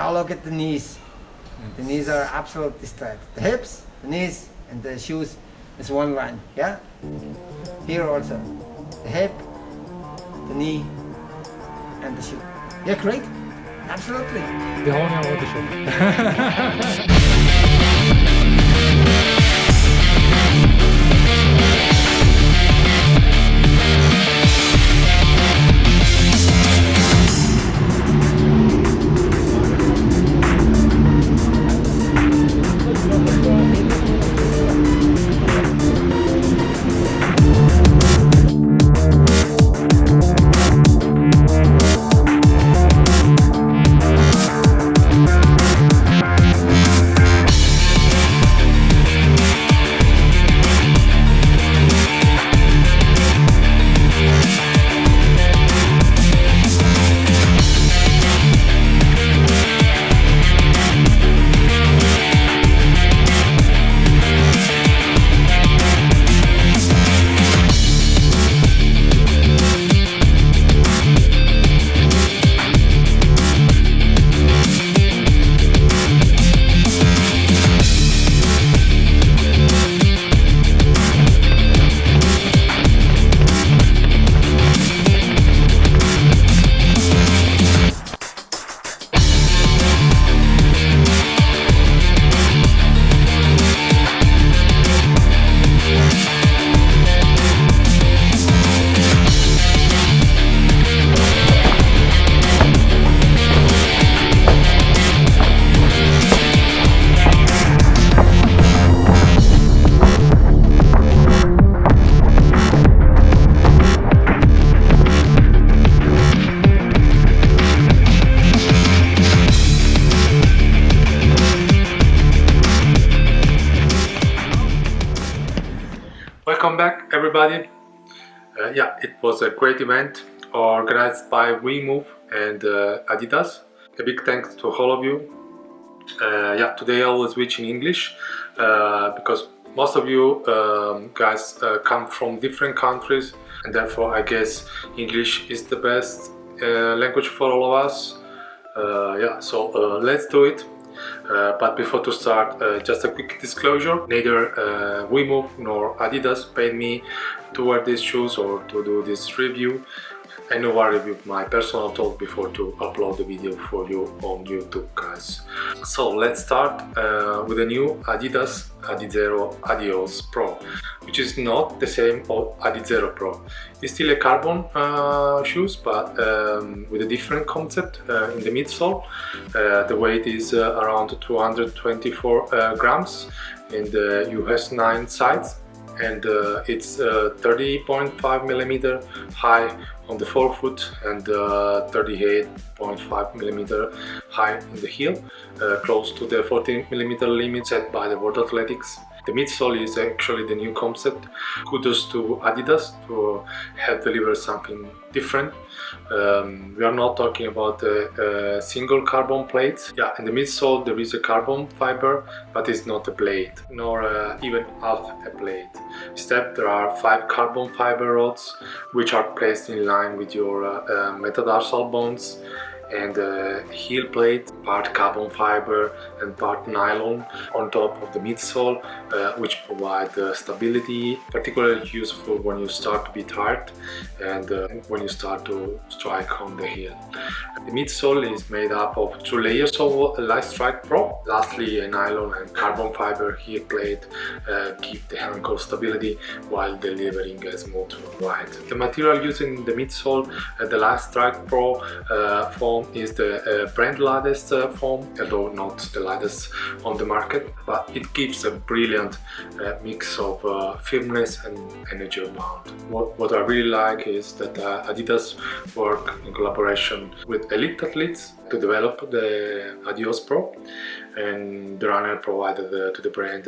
Now look at the knees. The knees are absolutely straight. The hips, the knees, and the shoes is one line. Yeah. Here also, the hip, the knee, and the shoe. Yeah, great. Absolutely. Det har ni av audition. Welcome back everybody. Uh, yeah, it was a great event organized by WeMove and uh, Adidas. A big thanks to all of you. Uh, yeah, today I will switch in English uh, because most of you um, guys uh, come from different countries and therefore I guess English is the best uh, language for all of us. yeah, so let's do it. Uh, but before to start, uh, just a quick disclosure, neither uh, WeMove nor Adidas paid me to wear these shoes or to do this review. I know I reviewed my personal thought before to upload the video for you on YouTube guys. So let's start uh, with the new Adidas Adizero Adios Pro which is not the same as Adizero Pro. It's still a carbon uh, shoes but um, with a different concept uh, in the midsole. Uh, the weight is uh, around 224 uh, grams in the US 9 size and uh, it's 30.5 millimeter high on the forefoot and 38.5 millimeter high in the heel, close to the 14 millimeter limit set by the World Athletics. The midsole is actually the new concept. Kudos to Adidas to have delivered something different. Um, we are not talking about a, single carbon plate. Yeah, in the midsole there is a carbon fiber, but it's not a blade, nor uh, even half a blade. Instead, there are five carbon fiber rods, which are placed in line with your uh, uh, metatarsal bones and a heel plate, part carbon fiber and part nylon on top of the midsole, uh, which provide uh, stability, particularly useful when you start to be tired and uh, when you start to strike on the heel. The midsole is made up of two layers of Light Strike Pro. Lastly, a nylon and carbon fiber heel plate uh, give the ankle stability while delivering a smooth ride. The material used in the midsole, uh, the Light Strike Pro uh, form is the uh, brand lightest uh, foam, although not the lightest on the market, but it gives a brilliant uh, mix of uh, firmness and energy bound. What, what I really like is that uh, Adidas work in collaboration with elite athletes to develop the Adios Pro and the runner provided uh, to the brand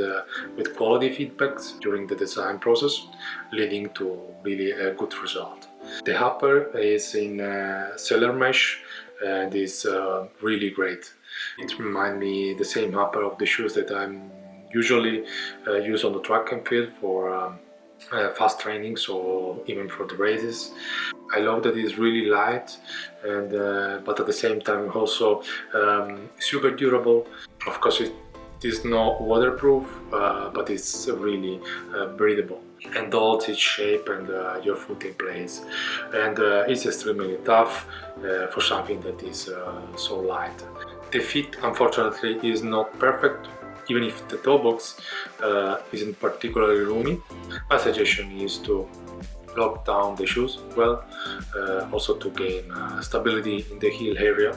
with quality feedbacks during the design process, leading to really a good result. The upper is in uh, cellular mesh and is uh, really great. It reminds me the same upper of the shoes that I'm usually uh, use on the track and field for um, uh, fast trainings or even for the races. I love that it's really light and uh, but at the same time also um, super durable. Of course it is not waterproof uh, but it's really uh, breathable and holds its shape and uh, your foot in place and uh, it's extremely tough for something that is so light. The fit unfortunately is not perfect even if the toe box uh, isn't particularly roomy. My suggestion is to lock down the shoes well, uh, also to gain uh, stability in the heel area,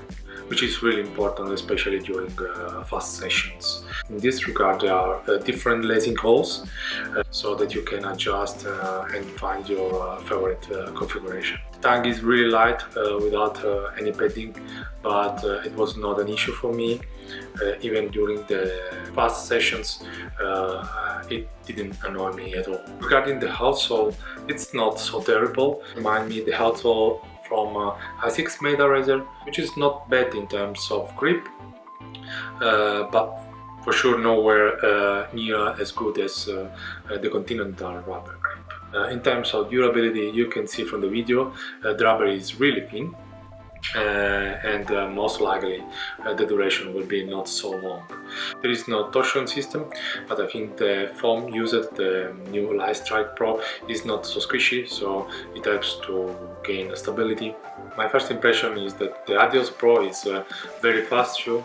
which is really important especially during uh, fast sessions. In this regard there are uh, different lacing holes uh, so that you can adjust and find your favorite configuration. The tongue is really light without any padding but it was not an issue for me uh, even during the past sessions uh, it didn't annoy me at all. Regarding the outsole, it's not so terrible. Remind me the outsole from uh, Asics Meta Racer, which is not bad in terms of grip, uh, but for sure nowhere uh, near as good as uh, the Continental rubber grip. in terms of durability, you can see from the video, the rubber is really thin, uh, and uh, most likely uh, the duration will be not so long. There is no torsion system, but I think the foam used, the new Light Strike Pro, is not so squishy, so it helps to gain stability. My first impression is that the Adios Pro is a very fast shoe,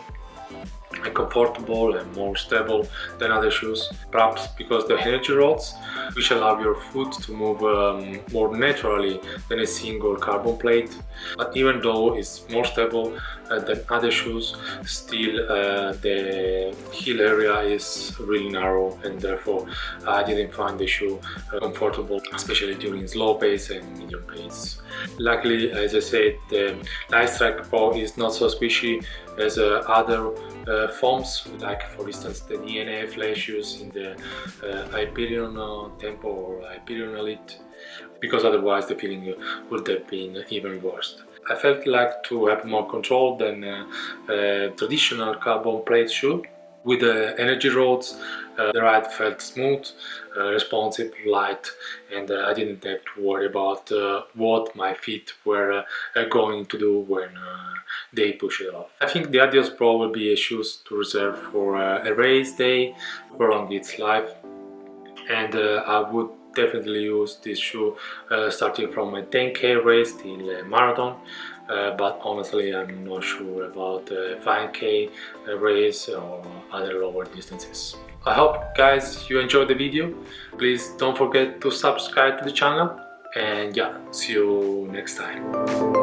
comfortable and more stable than other shoes. Perhaps because the energy rods which allow your foot to move um, more naturally than a single carbon plate. But even though it's more stable uh, than other shoes still uh, the heel area is really narrow and therefore I didn't find the shoe uh, comfortable especially during slow pace and medium pace. Luckily as I said the Lightstrike Pro is not so squishy as uh, other uh, foams like for instance the DNA flash shoes in the uh, Hyperion Tempo or Hyperion Elite because otherwise the feeling would have been even worse. I felt like to have more control than traditional carbon plate shoe with the energy rods uh, the ride felt smooth, uh, responsive, light and uh, I didn't have to worry about what my feet were going to do when they push it off. I think the Adios Pro will be a shoe to reserve for a race day, prolong its life and I would definitely use this shoe uh, starting from a 10k race till a marathon uh, but honestly I'm not sure about a 5k race or other lower distances. I hope guys you enjoyed the video. Please don't forget to subscribe to the channel and yeah, see you next time.